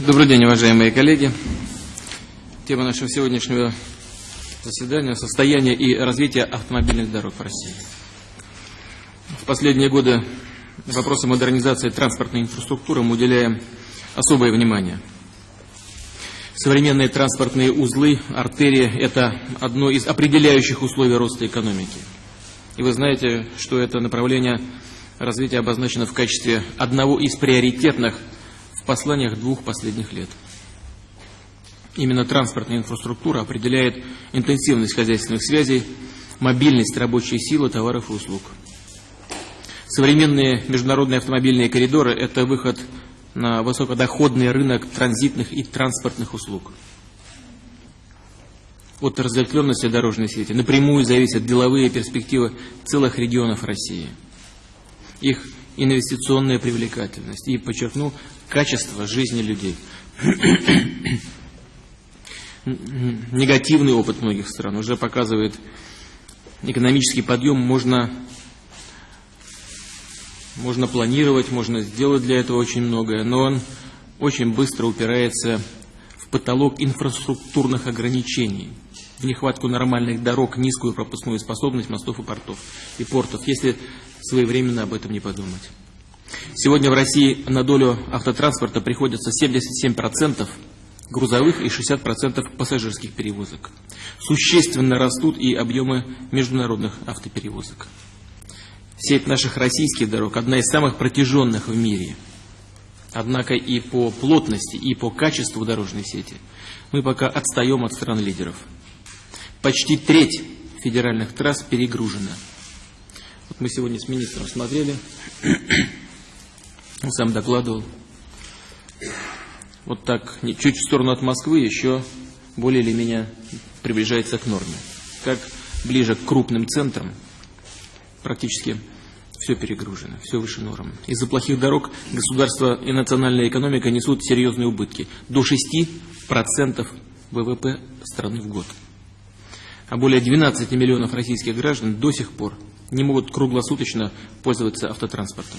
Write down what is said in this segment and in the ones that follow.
Добрый день, уважаемые коллеги. Тема нашего сегодняшнего заседания – состояние и развитие автомобильных дорог в России. В последние годы вопросам модернизации транспортной инфраструктуры мы уделяем особое внимание. Современные транспортные узлы, артерии – это одно из определяющих условий роста экономики. И вы знаете, что это направление развития обозначено в качестве одного из приоритетных в посланиях двух последних лет. Именно транспортная инфраструктура определяет интенсивность хозяйственных связей, мобильность рабочей силы, товаров и услуг. Современные международные автомобильные коридоры – это выход на высокодоходный рынок транзитных и транспортных услуг. От разветвленности дорожной сети напрямую зависят деловые перспективы целых регионов России. Их инвестиционная привлекательность и, подчеркну, качество жизни людей. Негативный опыт многих стран уже показывает, экономический подъем можно, можно планировать, можно сделать для этого очень многое, но он очень быстро упирается в потолок инфраструктурных ограничений, в нехватку нормальных дорог, низкую пропускную способность мостов и портов и портов, если своевременно об этом не подумать. Сегодня в России на долю автотранспорта приходится 77% грузовых и 60% пассажирских перевозок. Существенно растут и объемы международных автоперевозок. Сеть наших российских дорог одна из самых протяженных в мире. Однако и по плотности, и по качеству дорожной сети мы пока отстаем от стран-лидеров. Почти треть федеральных трасс перегружена. Вот мы сегодня с министром смотрели сам докладывал. Вот так, чуть в сторону от Москвы еще более или менее приближается к норме. Как ближе к крупным центрам, практически все перегружено, все выше норм. Из-за плохих дорог государство и национальная экономика несут серьезные убытки. До 6% ВВП страны в год. А более 12 миллионов российских граждан до сих пор не могут круглосуточно пользоваться автотранспортом.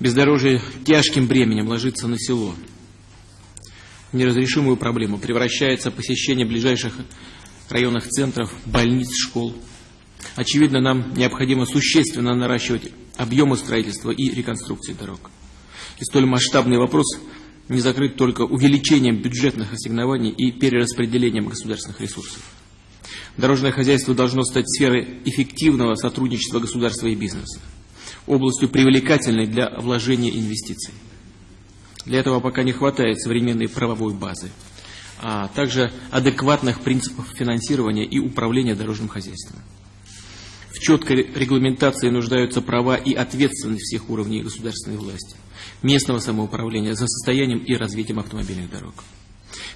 Бездорожье тяжким бременем ложится на село. В неразрешимую проблему превращается посещение ближайших районных центров, больниц, школ. Очевидно, нам необходимо существенно наращивать объемы строительства и реконструкции дорог. И столь масштабный вопрос не закрыт только увеличением бюджетных ассигнований и перераспределением государственных ресурсов. Дорожное хозяйство должно стать сферой эффективного сотрудничества государства и бизнеса областью привлекательной для вложения инвестиций. Для этого пока не хватает современной правовой базы, а также адекватных принципов финансирования и управления дорожным хозяйством. В четкой регламентации нуждаются права и ответственность всех уровней государственной власти, местного самоуправления за состоянием и развитием автомобильных дорог.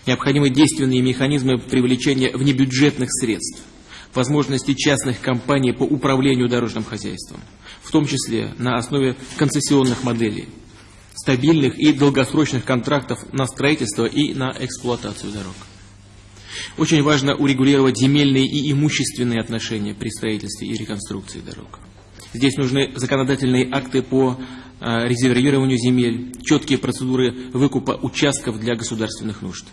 Необходимы действенные механизмы привлечения внебюджетных средств, возможности частных компаний по управлению дорожным хозяйством, в том числе на основе концессионных моделей, стабильных и долгосрочных контрактов на строительство и на эксплуатацию дорог. Очень важно урегулировать земельные и имущественные отношения при строительстве и реконструкции дорог. Здесь нужны законодательные акты по а, резервированию земель, четкие процедуры выкупа участков для государственных нужд.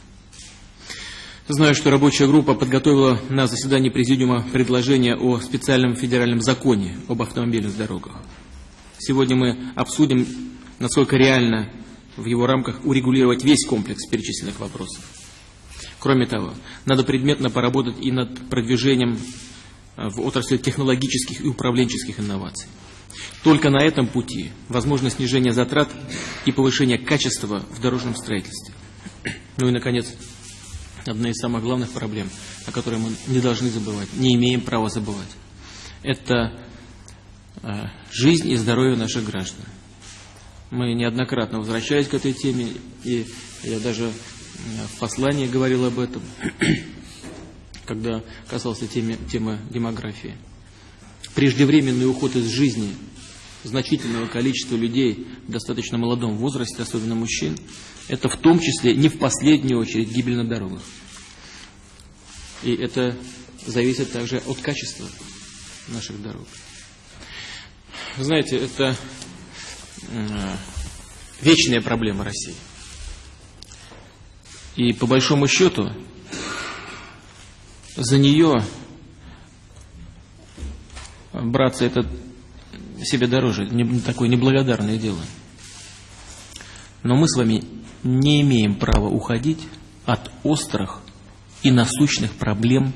Знаю, что рабочая группа подготовила на заседании Президиума предложение о специальном федеральном законе об автомобильных дорогах. Сегодня мы обсудим, насколько реально в его рамках урегулировать весь комплекс перечисленных вопросов. Кроме того, надо предметно поработать и над продвижением в отрасли технологических и управленческих инноваций. Только на этом пути возможно снижение затрат и повышение качества в дорожном строительстве. Ну и, наконец, одна из самых главных проблем, о которой мы не должны забывать, не имеем права забывать. Это э, жизнь и здоровье наших граждан. Мы неоднократно возвращались к этой теме, и я даже в послании говорил об этом, когда касался темы, темы демографии. Преждевременный уход из жизни значительного количества людей в достаточно молодом возрасте, особенно мужчин, это в том числе не в последнюю очередь гибель на дорогах. И это зависит также от качества наших дорог. Вы знаете, это вечная проблема России. И по большому счету за нее браться это себе дороже, не, такое неблагодарное дело. Но мы с вами не имеем права уходить от острых и насущных проблем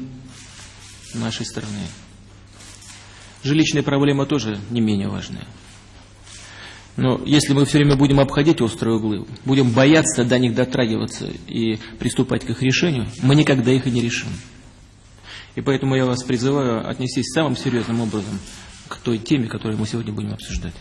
нашей страны. Жилищная проблема тоже не менее важная. Но если мы все время будем обходить острые углы, будем бояться до них дотрагиваться и приступать к их решению, мы никогда их и не решим. И поэтому я вас призываю отнестись самым серьезным образом к той теме, которую мы сегодня будем обсуждать.